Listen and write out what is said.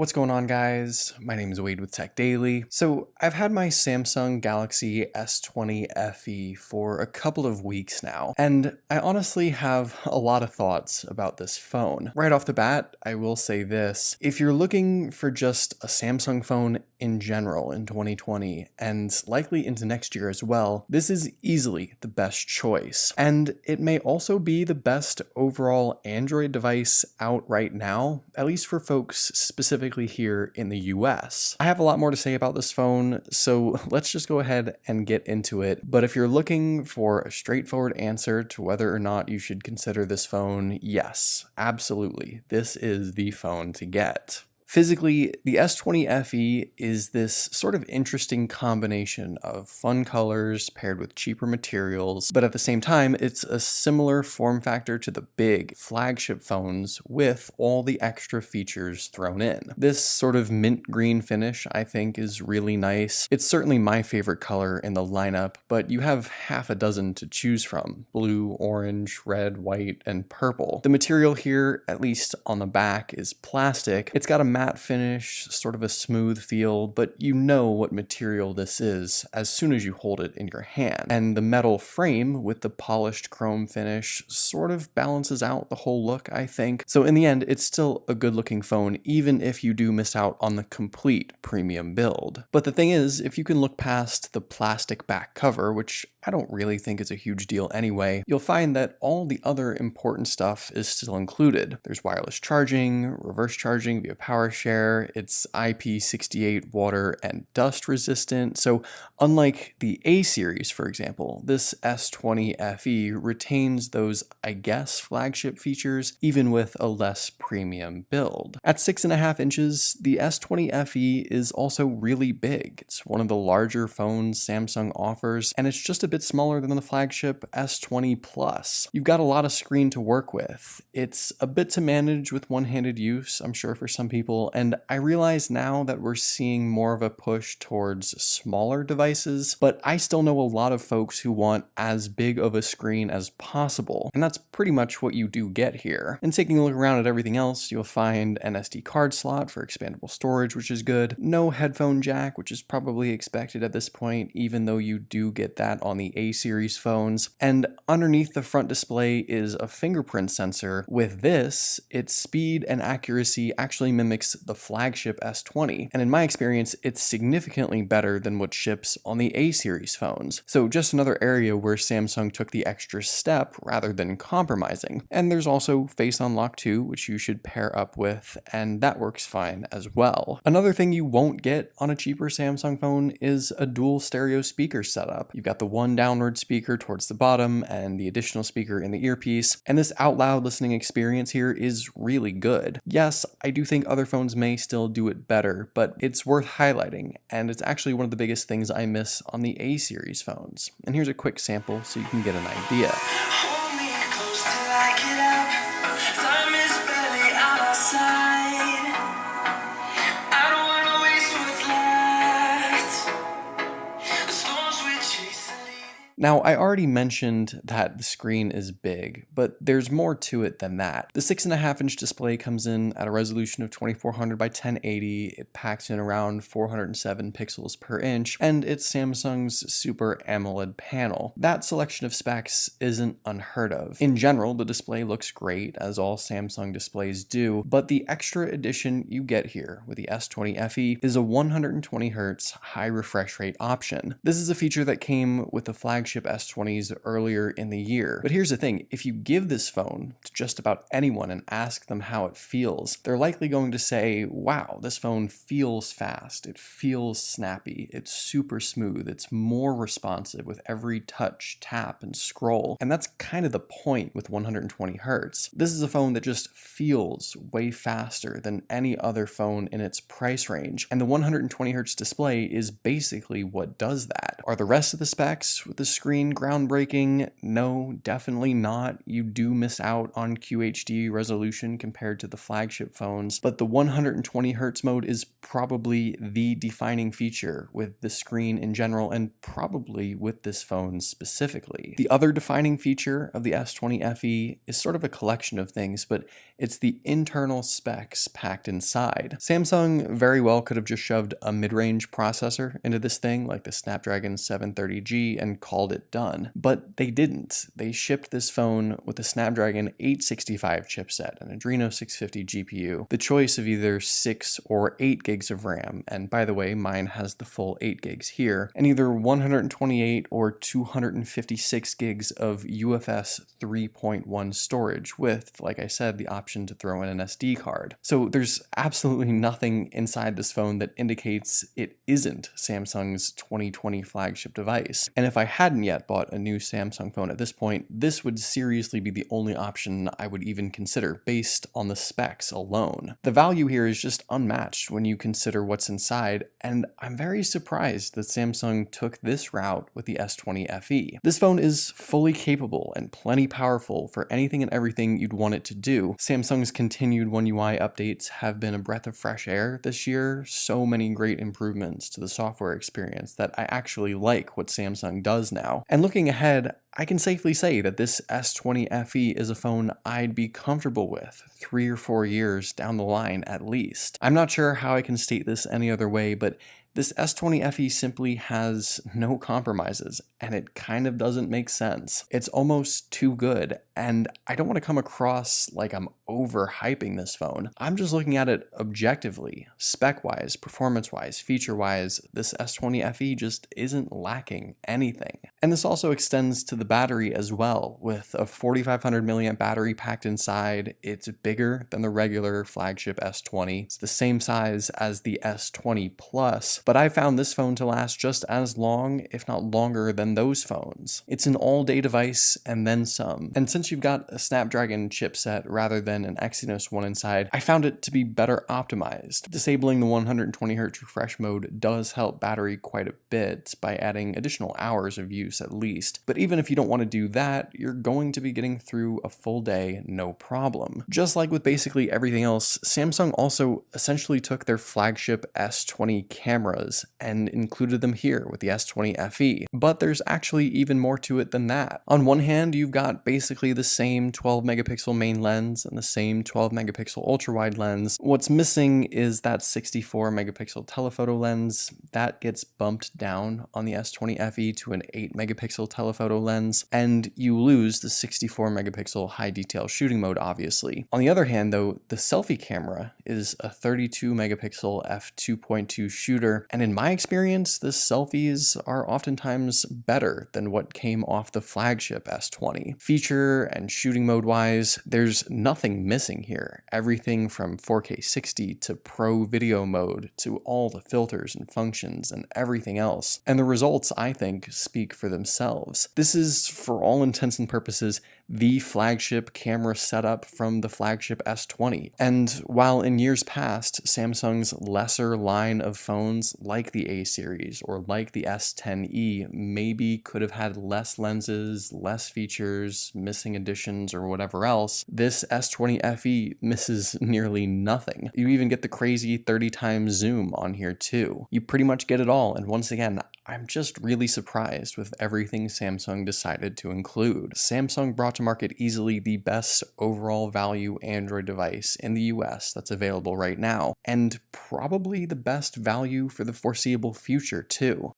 What's going on guys? My name is Wade with Tech Daily. So I've had my Samsung Galaxy S20 FE for a couple of weeks now, and I honestly have a lot of thoughts about this phone. Right off the bat, I will say this. If you're looking for just a Samsung phone in general in 2020, and likely into next year as well, this is easily the best choice. And it may also be the best overall Android device out right now, at least for folks specifically specifically here in the US. I have a lot more to say about this phone, so let's just go ahead and get into it. But if you're looking for a straightforward answer to whether or not you should consider this phone, yes, absolutely, this is the phone to get. Physically, the S20 FE is this sort of interesting combination of fun colors paired with cheaper materials, but at the same time, it's a similar form factor to the big flagship phones with all the extra features thrown in. This sort of mint green finish I think is really nice. It's certainly my favorite color in the lineup, but you have half a dozen to choose from. Blue, orange, red, white, and purple. The material here, at least on the back, is plastic. It's got a matte finish, sort of a smooth feel, but you know what material this is as soon as you hold it in your hand. And the metal frame with the polished chrome finish sort of balances out the whole look, I think. So in the end, it's still a good looking phone, even if you do miss out on the complete premium build. But the thing is, if you can look past the plastic back cover, which I don't really think it's a huge deal anyway, you'll find that all the other important stuff is still included. There's wireless charging, reverse charging via PowerShare, it's IP68 water and dust resistant, so unlike the A series, for example, this S20 FE retains those, I guess, flagship features, even with a less premium build. At 6.5 inches, the S20 FE is also really big. It's one of the larger phones Samsung offers, and it's just a bit smaller than the flagship S20 Plus. You've got a lot of screen to work with. It's a bit to manage with one-handed use, I'm sure for some people, and I realize now that we're seeing more of a push towards smaller devices, but I still know a lot of folks who want as big of a screen as possible, and that's pretty much what you do get here. And taking a look around at everything else, you'll find an SD card slot for expandable storage, which is good, no headphone jack, which is probably expected at this point, even though you do get that on the A series phones. And underneath the front display is a fingerprint sensor. With this, its speed and accuracy actually mimics the flagship S20. And in my experience, it's significantly better than what ships on the A series phones. So just another area where Samsung took the extra step rather than compromising. And there's also Face Unlock 2, which you should pair up with, and that works fine as well. Another thing you won't get on a cheaper Samsung phone is a dual stereo speaker setup. You've got the one one downward speaker towards the bottom and the additional speaker in the earpiece, and this out loud listening experience here is really good. Yes, I do think other phones may still do it better, but it's worth highlighting, and it's actually one of the biggest things I miss on the A series phones. And here's a quick sample so you can get an idea. Now, I already mentioned that the screen is big, but there's more to it than that. The 6.5 inch display comes in at a resolution of 2400 by 1080, it packs in around 407 pixels per inch, and it's Samsung's Super AMOLED panel. That selection of specs isn't unheard of. In general, the display looks great, as all Samsung displays do, but the extra addition you get here with the S20 FE is a 120Hz high refresh rate option. This is a feature that came with the flagship flagship S20s earlier in the year. But here's the thing, if you give this phone to just about anyone and ask them how it feels, they're likely going to say, wow, this phone feels fast, it feels snappy, it's super smooth, it's more responsive with every touch, tap, and scroll. And that's kind of the point with 120 Hertz. This is a phone that just feels way faster than any other phone in its price range. And the 120 Hertz display is basically what does that. Are the rest of the specs with the screen groundbreaking? No, definitely not. You do miss out on QHD resolution compared to the flagship phones, but the 120 Hz mode is probably the defining feature with the screen in general and probably with this phone specifically. The other defining feature of the S20 FE is sort of a collection of things, but it's the internal specs packed inside. Samsung very well could have just shoved a mid-range processor into this thing like the Snapdragon 730G and called it done, but they didn't. They shipped this phone with a Snapdragon 865 chipset, an Adreno 650 GPU, the choice of either 6 or 8 gigs of RAM, and by the way, mine has the full 8 gigs here, and either 128 or 256 gigs of UFS 3.1 storage with, like I said, the option to throw in an SD card. So there's absolutely nothing inside this phone that indicates it isn't Samsung's 2020 flagship device. And if I hadn't yet bought a new Samsung phone at this point, this would seriously be the only option I would even consider based on the specs alone. The value here is just unmatched when you consider what's inside, and I'm very surprised that Samsung took this route with the S20 FE. This phone is fully capable and plenty powerful for anything and everything you'd want it to do. Samsung's continued One UI updates have been a breath of fresh air this year, so many great improvements to the software experience that I actually like what Samsung does now. And looking ahead, I can safely say that this S20 FE is a phone I'd be comfortable with three or four years down the line at least. I'm not sure how I can state this any other way, but this S20 FE simply has no compromises, and it kind of doesn't make sense. It's almost too good, and I don't want to come across like I'm overhyping this phone. I'm just looking at it objectively, spec-wise, performance-wise, feature-wise, this S20 FE just isn't lacking anything. And this also extends to the battery as well. With a 4500 milliamp battery packed inside, it's bigger than the regular flagship S20. It's the same size as the S20 Plus, but I found this phone to last just as long, if not longer, than those phones. It's an all-day device and then some. And since you've got a Snapdragon chipset rather than an Exynos one inside, I found it to be better optimized. Disabling the 120Hz refresh mode does help battery quite a bit by adding additional hours of use at least. But even if you don't want to do that, you're going to be getting through a full day no problem. Just like with basically everything else, Samsung also essentially took their flagship S20 camera cameras and included them here with the S20 FE. But there's actually even more to it than that. On one hand, you've got basically the same 12 megapixel main lens and the same 12 megapixel ultra wide lens. What's missing is that 64 megapixel telephoto lens that gets bumped down on the S20 FE to an 8 megapixel telephoto lens, and you lose the 64 megapixel high detail shooting mode obviously. On the other hand though, the selfie camera is a 32 megapixel f2.2 shooter and in my experience, the selfies are oftentimes better than what came off the flagship S20. Feature and shooting mode wise, there's nothing missing here. Everything from 4K 60 to pro video mode to all the filters and functions and everything else. And the results, I think, speak for themselves. This is, for all intents and purposes, the flagship camera setup from the flagship S20. And while in years past, Samsung's lesser line of phones like the A series or like the S10e maybe could have had less lenses, less features, missing additions, or whatever else, this S20 FE misses nearly nothing. You even get the crazy 30 times zoom on here too. You pretty much get it all, and once again, I'm just really surprised with everything Samsung decided to include. Samsung brought to market easily the best overall value Android device in the US that's available right now, and probably the best value for the foreseeable future too.